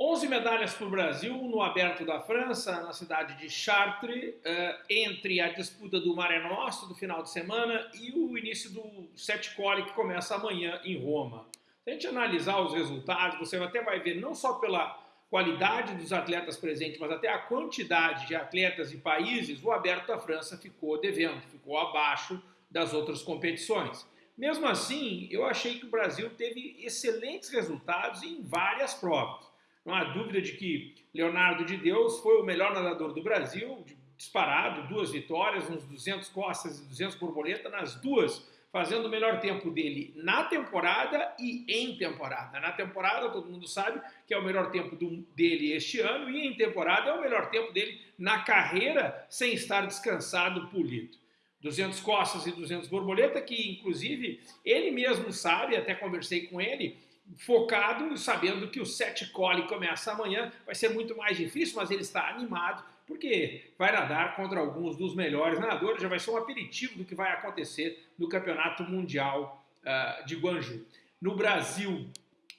11 medalhas para o Brasil no Aberto da França, na cidade de Chartres, uh, entre a disputa do Mare Nostrum do final de semana e o início do Sete Cole que começa amanhã em Roma. Se a gente analisar os resultados, você até vai ver não só pela qualidade dos atletas presentes, mas até a quantidade de atletas e países, o Aberto da França ficou devendo, ficou abaixo das outras competições. Mesmo assim, eu achei que o Brasil teve excelentes resultados em várias provas. Não há dúvida de que Leonardo de Deus foi o melhor nadador do Brasil, disparado, duas vitórias, uns 200 costas e 200 borboleta, nas duas, fazendo o melhor tempo dele na temporada e em temporada. Na temporada, todo mundo sabe que é o melhor tempo do, dele este ano, e em temporada é o melhor tempo dele na carreira, sem estar descansado, polido. 200 costas e 200 borboleta, que inclusive ele mesmo sabe, até conversei com ele, focado, sabendo que o sete cole começa amanhã, vai ser muito mais difícil, mas ele está animado, porque vai nadar contra alguns dos melhores nadadores, já vai ser um aperitivo do que vai acontecer no Campeonato Mundial uh, de Guangzhou. No Brasil,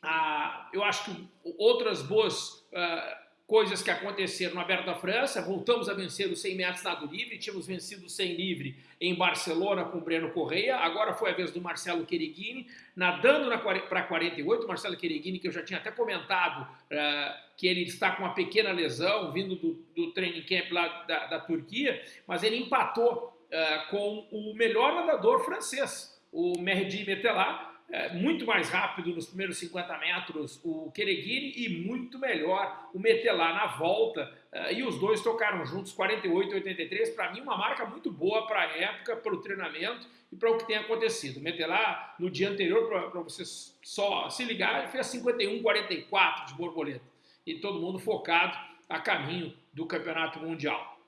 uh, eu acho que outras boas uh, coisas que aconteceram no Aberto da França, voltamos a vencer os 100 metros nado livre, tínhamos vencido o 100 livre em Barcelona com o Breno Correia, agora foi a vez do Marcelo Quereguini, nadando para 48, Marcelo Quereguini, que eu já tinha até comentado uh, que ele está com uma pequena lesão, vindo do, do training camp lá da, da Turquia, mas ele empatou uh, com o melhor nadador francês, o Mehdi Metelat, é, muito mais rápido nos primeiros 50 metros o Kereguini e muito melhor o Metelar na volta. É, e os dois tocaram juntos 48 e 83. Para mim, uma marca muito boa para a época, para o treinamento e para o que tem acontecido. O Metelar, no dia anterior, para vocês só se ligar, fez 51 44 de borboleta. E todo mundo focado a caminho do Campeonato Mundial.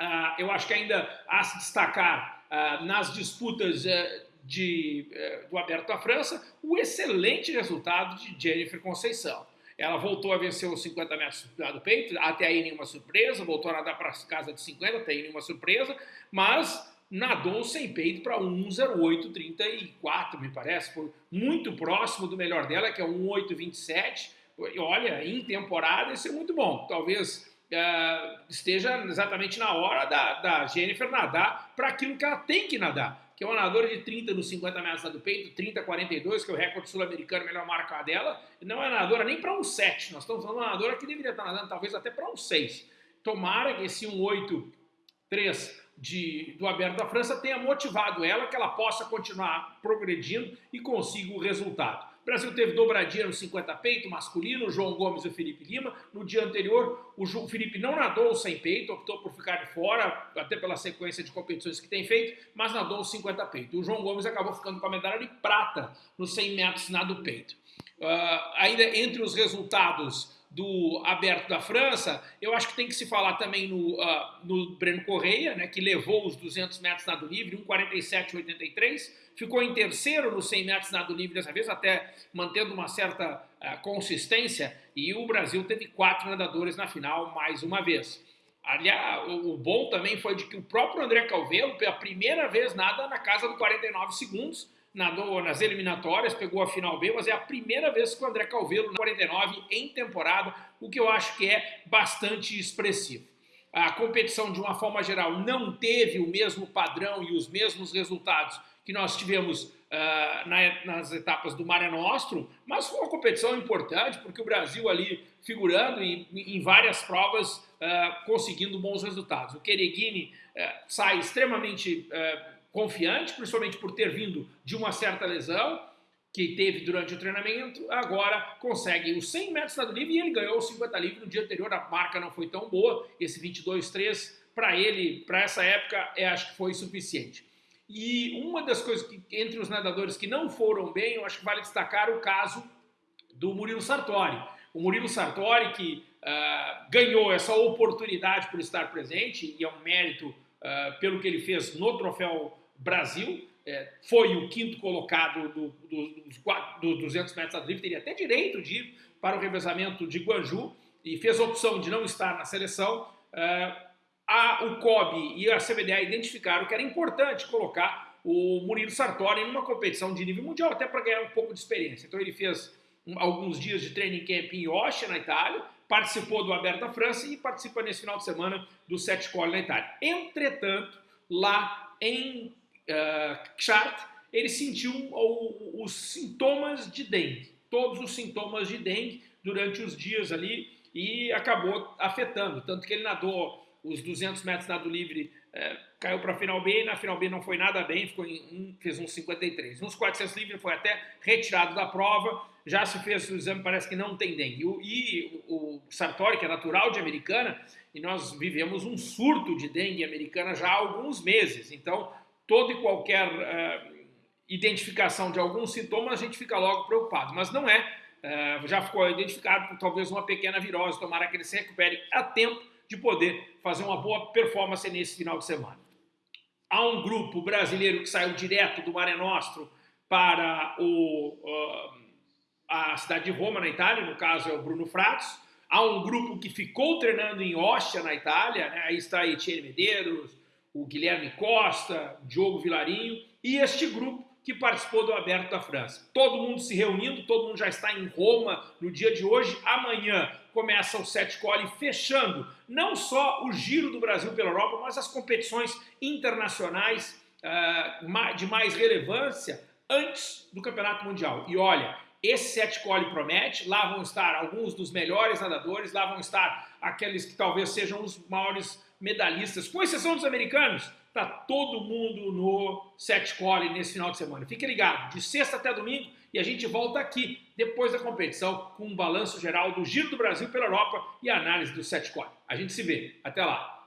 Uh, eu acho que ainda há se destacar uh, nas disputas uh, de, eh, do Aberto da França, o excelente resultado de Jennifer Conceição. Ela voltou a vencer os 50 metros do peito, até aí nenhuma surpresa, voltou a nadar para casa de 50, até aí nenhuma surpresa, mas nadou sem peito para 1,0834, me parece, foi muito próximo do melhor dela, que é 1,827. Olha, em temporada isso é muito bom. Talvez uh, esteja exatamente na hora da, da Jennifer nadar para aquilo que ela tem que nadar que é uma nadadora de 30 nos 50 metros do peito, 30, 42, que é o recorde sul-americano, melhor marca dela, não é nadadora nem para um 7, nós estamos falando de uma nadadora que deveria estar nadando talvez até para um 6. Tomara que esse 1,83 de, do Aberto da França tenha motivado ela, que ela possa continuar progredindo e consiga o resultado. Brasil teve dobradinha no 50 peito masculino, o João Gomes e o Felipe Lima. No dia anterior, o Felipe não nadou sem peito, optou por ficar de fora, até pela sequência de competições que tem feito, mas nadou o 50 peito. O João Gomes acabou ficando com a medalha de prata nos 100 metros nado peito. Uh, ainda entre os resultados do Aberto da França, eu acho que tem que se falar também no, uh, no Breno Correia, né, que levou os 200 metros nado livre, 1,47,83, ficou em terceiro nos 100 metros nado livre dessa vez, até mantendo uma certa uh, consistência, e o Brasil teve quatro nadadores na final mais uma vez. Aliás, o bom também foi de que o próprio André Calvelo, pela primeira vez, nada na casa do 49 segundos, nadou nas eliminatórias, pegou a final B, mas é a primeira vez que o André Calvelo na 49 em temporada, o que eu acho que é bastante expressivo. A competição, de uma forma geral, não teve o mesmo padrão e os mesmos resultados que nós tivemos uh, na, nas etapas do Mare Nostrum, mas foi uma competição importante, porque o Brasil ali figurando em, em várias provas, uh, conseguindo bons resultados. O Kereguini uh, sai extremamente confiante, principalmente por ter vindo de uma certa lesão que teve durante o treinamento, agora consegue os 100 metros nado livre e ele ganhou os 50 livre no dia anterior, a marca não foi tão boa, esse 22-3 para ele, para essa época, é, acho que foi suficiente. E uma das coisas que, entre os nadadores que não foram bem, eu acho que vale destacar o caso do Murilo Sartori. O Murilo Sartori que uh, ganhou essa oportunidade por estar presente, e é um mérito uh, pelo que ele fez no troféu Brasil, é, foi o quinto colocado do, do, dos, do 200 metros a drift, teria até direito de ir para o revezamento de Guanju e fez a opção de não estar na seleção. É, a, o COB e a CBDA identificaram que era importante colocar o Murilo Sartori numa competição de nível mundial, até para ganhar um pouco de experiência. Então ele fez alguns dias de training camp em Ostia, na Itália, participou do Aberto da França e participa nesse final de semana do Sete Cole na Itália. Entretanto, lá em uh, Chartres, ele sentiu os sintomas de dengue, todos os sintomas de dengue durante os dias ali e acabou afetando, tanto que ele nadou os 200 metros nado livre, é, caiu para a final B, e na final B não foi nada bem, ficou em fez uns 53. Nos 400 livre foi até retirado da prova, já se fez o exame, parece que não tem dengue. E o, o Sartori, que é natural de Americana, e nós vivemos um surto de dengue americana já há alguns meses, então toda e qualquer uh, identificação de algum sintoma a gente fica logo preocupado, mas não é Uh, já ficou identificado por talvez uma pequena virose, tomara que ele se recupere a tempo de poder fazer uma boa performance nesse final de semana. Há um grupo brasileiro que saiu direto do Mare Nostro para o, uh, a cidade de Roma, na Itália, no caso é o Bruno Fratos. Há um grupo que ficou treinando em Ostia, na Itália, né? aí está Etienne Medeiros, o Guilherme Costa, Diogo Vilarinho, e este grupo que participou do Aberto da França. Todo mundo se reunindo, todo mundo já está em Roma no dia de hoje. Amanhã começa o Sete Cole fechando não só o giro do Brasil pela Europa, mas as competições internacionais uh, de mais relevância antes do Campeonato Mundial. E olha, esse Sete Cole promete, lá vão estar alguns dos melhores nadadores, lá vão estar aqueles que talvez sejam os maiores medalhistas, com exceção dos americanos, Tá todo mundo no set call nesse final de semana. Fique ligado, de sexta até domingo, e a gente volta aqui depois da competição com um balanço geral do Giro do Brasil pela Europa e a análise do set call. A gente se vê. Até lá.